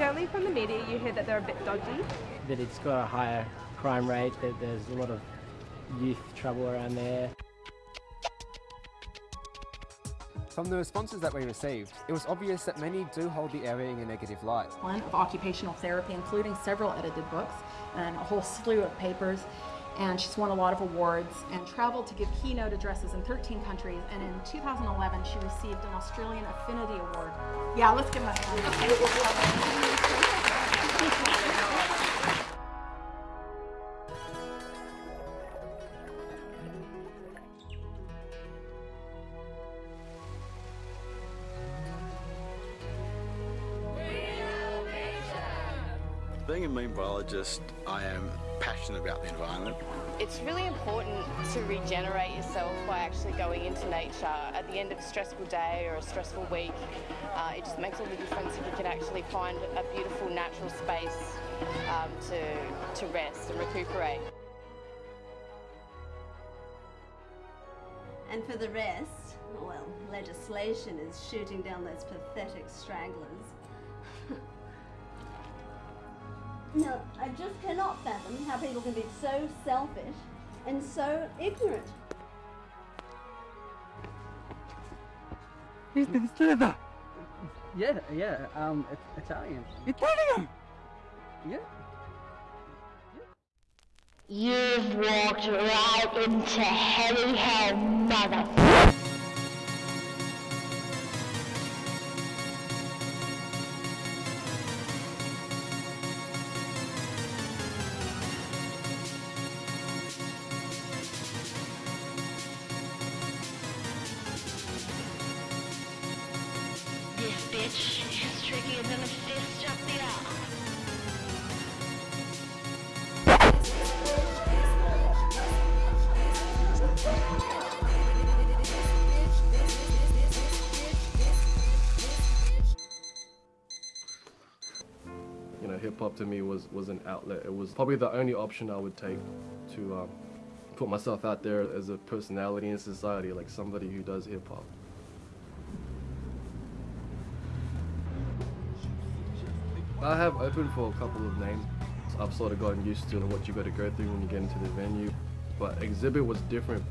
Anecdotally from the media you hear that they're a bit dodgy. That it's got a higher crime rate, that there's a lot of youth trouble around there. From the responses that we received, it was obvious that many do hold the area in a negative light. One of occupational therapy, including several edited books and a whole slew of papers. And she's won a lot of awards and traveled to give keynote addresses in 13 countries. And in 2011, she received an Australian Affinity Award. Yeah, let's give her a hand. Being a marine biologist, I am passionate about the environment. It's really important to regenerate yourself by actually going into nature at the end of a stressful day or a stressful week. Uh, it just makes all the difference if you can actually find a beautiful natural space um, to, to rest and recuperate. And for the rest, well, legislation is shooting down those pathetic stragglers. No, I just cannot fathom how people can be so selfish and so ignorant. He's been leather. Yeah, yeah, um, it's Italian. Italian! Yeah. You've walked right into heavy hell, mother. Trickier than a fist. You know, hip hop to me was was an outlet. It was probably the only option I would take to um, put myself out there as a personality in society, like somebody who does hip hop. I have opened for a couple of names. I've sort of gotten used to what you got to go through when you get into the venue. But Xzibit was different